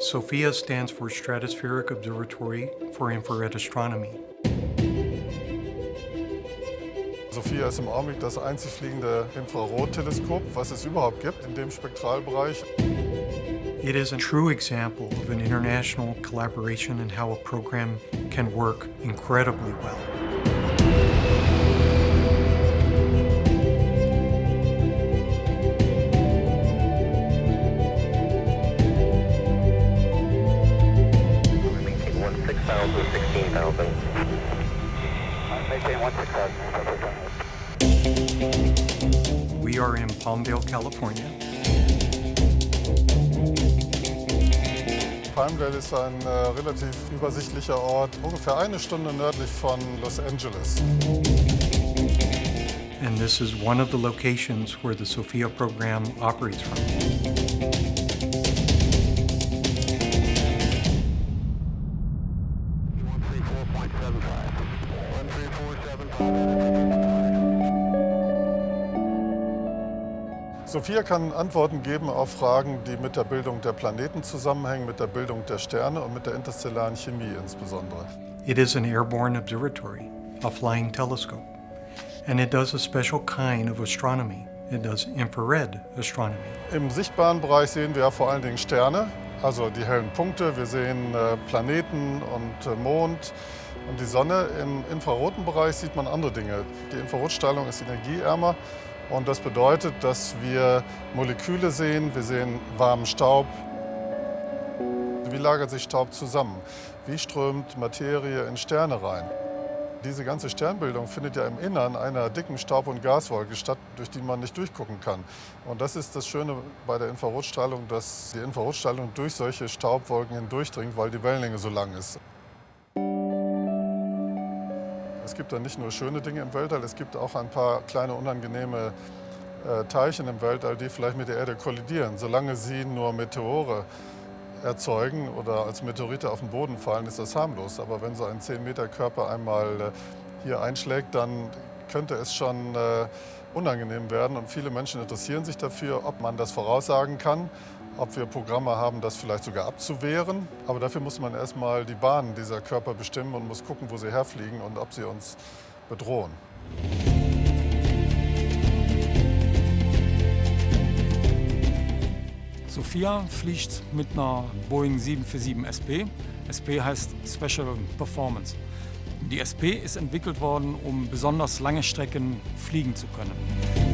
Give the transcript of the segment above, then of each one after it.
SOFIA stands for Stratospheric Observatory for Infrared Astronomy. SOFIA ist im Augenblick das einzig fliegende Infrarotteleskop, was es überhaupt gibt in dem Spektralbereich. It is a true example of an international collaboration and how a program can work incredibly well. We are in Palmdale, California. Palmdale ist ein äh, relativ übersichtlicher Ort, ungefähr eine Stunde nördlich von Los Angeles. And this is one of the locations where the SOFIA program operates from. SOFIA kann Antworten geben auf Fragen, die mit der Bildung der Planeten zusammenhängen, mit der Bildung der Sterne und mit der interstellaren Chemie insbesondere. It is an airborne observatory, a flying telescope, and it does a special kind of astronomy. It does infrared astronomy. Im sichtbaren Bereich sehen wir vor allen Dingen Sterne, also die hellen Punkte. Wir sehen äh, Planeten und äh, Mond und die Sonne. Im infraroten Bereich sieht man andere Dinge. Die Infrarotstrahlung ist energieärmer und das bedeutet, dass wir Moleküle sehen, wir sehen warmen Staub. Wie lagert sich Staub zusammen? Wie strömt Materie in Sterne rein? Diese ganze Sternbildung findet ja im Innern einer dicken Staub- und Gaswolke statt, durch die man nicht durchgucken kann. Und das ist das Schöne bei der Infrarotstrahlung, dass die Infrarotstrahlung durch solche Staubwolken hindurchdringt, weil die Wellenlänge so lang ist. Gibt da nicht nur schöne Dinge im Weltall, es gibt auch ein paar kleine unangenehme äh, Teilchen im Weltall, die vielleicht mit der Erde kollidieren. Solange sie nur Meteore erzeugen oder als Meteorite auf den Boden fallen, ist das harmlos. Aber wenn so ein 10-Meter-Körper einmal äh, hier einschlägt, dann könnte es schon äh, unangenehm werden. Und viele Menschen interessieren sich dafür, ob man das voraussagen kann, ob wir Programme haben, das vielleicht sogar abzuwehren. Aber dafür muss man erstmal die Bahnen dieser Körper bestimmen und muss gucken, wo sie herfliegen und ob sie uns bedrohen. Sophia fliegt mit einer Boeing 747 SP. SP heißt Special Performance. Die SP ist entwickelt worden, um besonders lange Strecken fliegen zu können.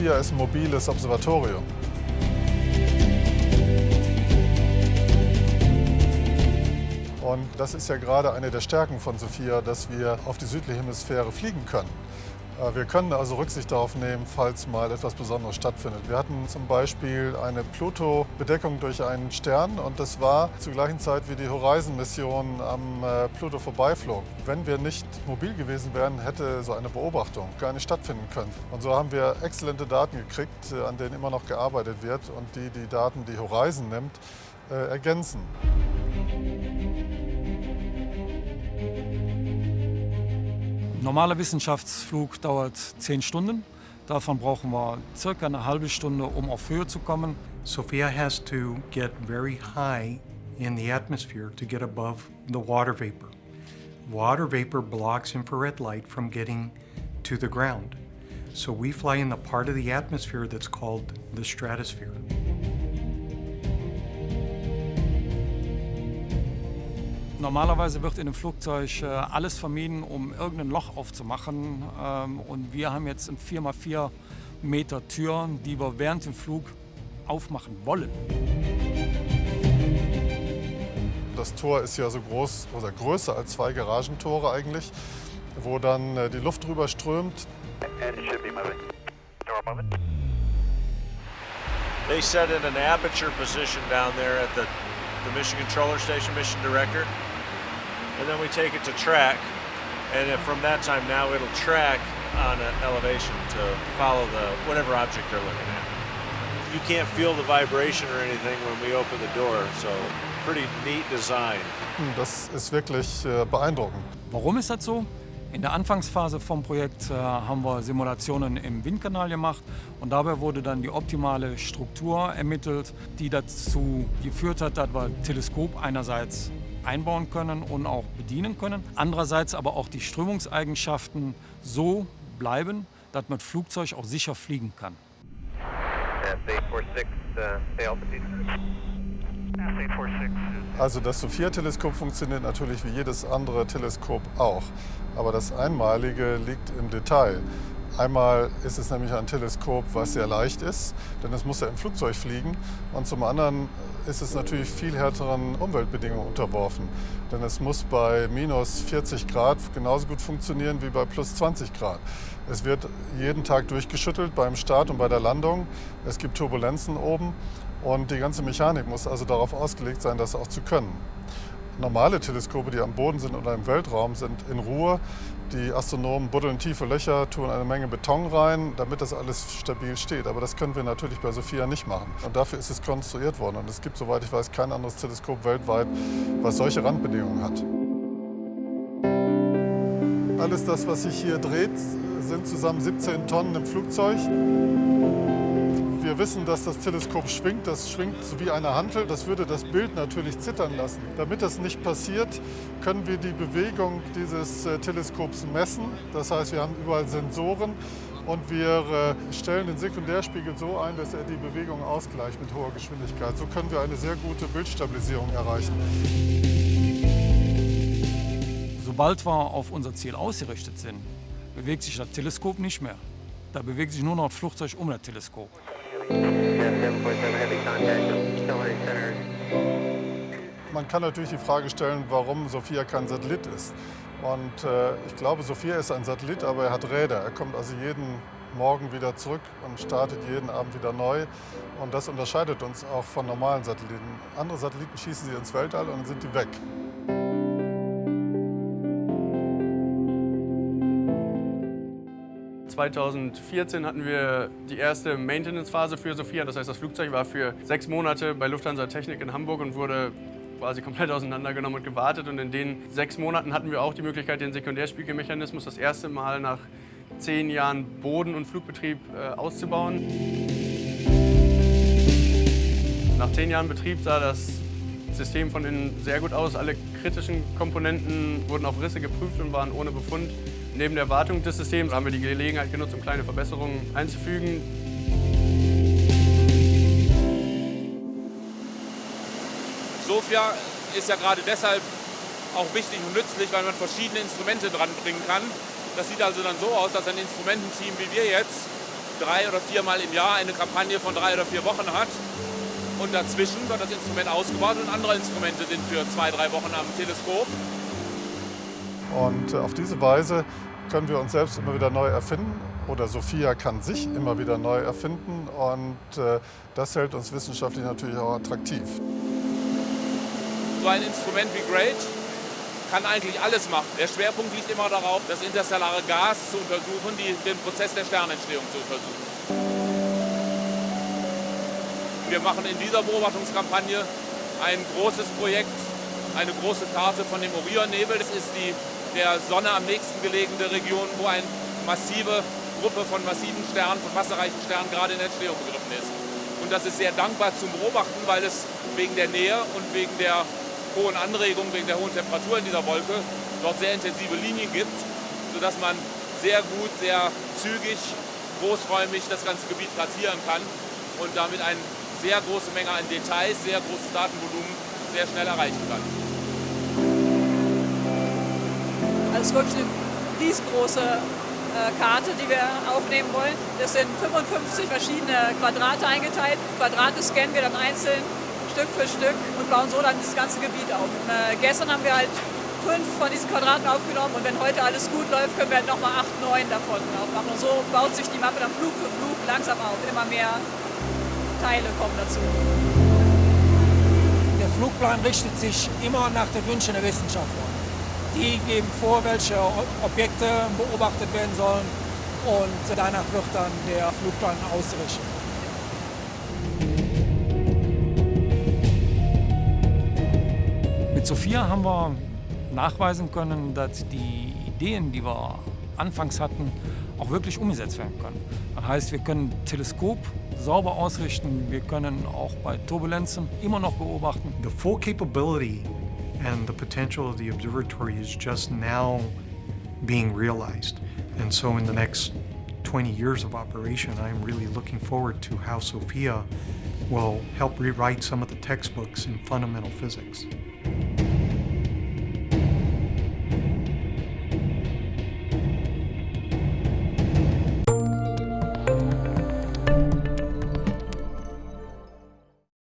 Sophia ist ein mobiles Observatorium. Und das ist ja gerade eine der Stärken von Sophia, dass wir auf die südliche Hemisphäre fliegen können. Äh, Wir können also Rücksicht darauf nehmen, falls mal etwas Besonderes stattfindet. Wir hatten zum Beispiel eine Pluto-Bedeckung durch einen Stern und das war zur gleichen Zeit, wie die Horizon-Mission am äh, Pluto vorbeiflog. Wenn wir nicht mobil gewesen wären, hätte so eine Beobachtung gar nicht stattfinden können. Und so haben wir exzellente Daten gekriegt, äh, an denen immer noch gearbeitet wird und die die Daten, die Horizon nimmt, ergänzen. Normaler Wissenschaftsflug dauert 10 Stunden. Davon brauchen wir circa eine halbe Stunde, um auf Höhe zu kommen. Sophia has to get very high in the atmosphere to get above the water vapor. Water vapor blocks infrared light from getting to the ground. So we fly in the part of the atmosphere that's called the stratosphere. Normalerweise wird in einem Flugzeug äh, alles vermieden, um irgendein Loch aufzumachen. Ähm, und wir haben jetzt eine 4x4 Meter Tür, die wir während dem Flug aufmachen wollen. Das Tor ist ja so groß oder größer als zwei Garagentore eigentlich, wo dann äh, die Luft drüber strömt. And it should be moving. Door moving. They set in an aperture position down there at the, the mission controller station, mission director. And then we take it to track. And from that time now, it'll track on an elevation to follow the whatever object they're looking at. You can't feel the vibration or anything when we open the door, so pretty neat design. Das ist wirklich äh, beeindruckend. Warum ist das so? In der Anfangsphase vom Projekt äh, haben wir Simulationen im Windkanal gemacht und dabei wurde dann die optimale Struktur ermittelt, die dazu geführt hat, dass wir Teleskop einerseits einbauen können und auch bedienen können, andererseits aber auch die Strömungseigenschaften so bleiben, dass man mit Flugzeug auch sicher fliegen kann. S846, uh, stay altitude. S846. Also das Sophia-Teleskop funktioniert natürlich wie jedes andere Teleskop auch. Aber das Einmalige liegt im Detail. Einmal ist es nämlich ein Teleskop, was sehr leicht ist, denn es muss ja im Flugzeug fliegen. Und zum anderen ist es natürlich viel härteren Umweltbedingungen unterworfen. Denn es muss bei minus 40 Grad genauso gut funktionieren wie bei plus 20 Grad. Es wird jeden Tag durchgeschüttelt beim Start und bei der Landung. Es gibt Turbulenzen oben und die ganze Mechanik muss also darauf ausgelegt sein, das auch zu können. Normale Teleskope, die am Boden sind oder im Weltraum, sind in Ruhe. Die Astronomen buddeln tiefe Löcher, tun eine Menge Beton rein, damit das alles stabil steht. Aber das können wir natürlich bei Sophia nicht machen. Und dafür ist es konstruiert worden. Und es gibt, soweit ich weiß, kein anderes Teleskop weltweit, was solche Randbedingungen hat. Alles das, was sich hier dreht, sind zusammen 17 Tonnen im Flugzeug. Wir wissen, dass das Teleskop schwingt. Das schwingt wie eine Hantel. Das würde das Bild natürlich zittern lassen. Damit das nicht passiert, können wir die Bewegung dieses äh, Teleskops messen. Das heißt, wir haben überall Sensoren und wir äh, stellen den Sekundärspiegel so ein, dass er die Bewegung ausgleicht mit hoher Geschwindigkeit. So können wir eine sehr gute Bildstabilisierung erreichen. Sobald wir auf unser Ziel ausgerichtet sind, bewegt sich das Teleskop nicht mehr. Da bewegt sich nur noch das Flugzeug um das Teleskop. Man kann natürlich die Frage stellen, warum Sophia kein Satellit ist. Und äh, ich glaube, Sophia ist ein Satellit, aber er hat Räder. Er kommt also jeden Morgen wieder zurück und startet jeden Abend wieder neu. Und das unterscheidet uns auch von normalen Satelliten. Andere Satelliten schießen sie ins Weltall und dann sind die weg. 2014 hatten wir die erste Maintenance-Phase für Sophia. Das heißt, das Flugzeug war für sechs Monate bei Lufthansa Technik in Hamburg und wurde quasi komplett auseinandergenommen und gewartet. Und in den sechs Monaten hatten wir auch die Möglichkeit, den Sekundärspiegelmechanismus das erste Mal nach zehn Jahren Boden- und Flugbetrieb äh, auszubauen. Nach zehn Jahren Betrieb sah das System von innen sehr gut aus. Alle kritischen Komponenten wurden auf Risse geprüft und waren ohne Befund. Neben der Wartung des Systems haben wir die Gelegenheit genutzt, um kleine Verbesserungen einzufügen. Sofia ist ja gerade deshalb auch wichtig und nützlich, weil man verschiedene Instrumente dranbringen kann. Das sieht also dann so aus, dass ein Instrumententeam wie wir jetzt drei oder viermal im Jahr eine Kampagne von drei oder vier Wochen hat. Und dazwischen wird das Instrument ausgebaut und andere Instrumente sind für zwei, drei Wochen am Teleskop. Und äh, auf diese Weise können wir uns selbst immer wieder neu erfinden oder Sophia kann sich immer wieder neu erfinden und äh, das hält uns wissenschaftlich natürlich auch attraktiv. So ein Instrument wie GREAT kann eigentlich alles machen. Der Schwerpunkt liegt immer darauf, das interstellare Gas zu untersuchen, die, den Prozess der Sternentstehung zu untersuchen. Wir machen in dieser Beobachtungskampagne ein großes Projekt, eine große Karte von dem Orionnebel. Das ist die der Sonne am nächsten gelegene Region, wo eine massive Gruppe von massiven Sternen, von wasserreichen Sternen gerade in Entstehung begriffen ist. Und das ist sehr dankbar zum Beobachten, weil es wegen der Nähe und wegen der hohen Anregung, wegen der hohen Temperatur in dieser Wolke dort sehr intensive Linien gibt, sodass man sehr gut, sehr zügig, großräumig das ganze Gebiet kartieren kann und damit eine sehr große Menge an Details, sehr großes Datenvolumen sehr schnell erreichen kann. Das ist wirklich eine riesengroße äh, Karte, die wir aufnehmen wollen. Das sind 55 verschiedene Quadrate eingeteilt. Quadrate scannen wir dann einzeln, Stück für Stück und bauen so dann das ganze Gebiet auf. Und, äh, gestern haben wir halt fünf von diesen Quadraten aufgenommen und wenn heute alles gut läuft, können wir halt nochmal acht, neun davon aufmachen. Und so baut sich die Mappe dann Flug für Flug langsam auf. Immer mehr Teile kommen dazu. Der Flugplan richtet sich immer nach den Wünschen der Wissenschaftler. Die geben vor, welche Objekte beobachtet werden sollen und danach wird dann der Flugplan ausgerichtet. Mit Sophia haben wir nachweisen können, dass die Ideen, die wir anfangs hatten, auch wirklich umgesetzt werden können. Das heißt, wir können Teleskop sauber ausrichten, wir können auch bei Turbulenzen immer noch beobachten. The full capability and the potential of the observatory is just now being realized. And so in the next 20 years of operation, I'm really looking forward to how SOFIA will help rewrite some of the textbooks in fundamental physics.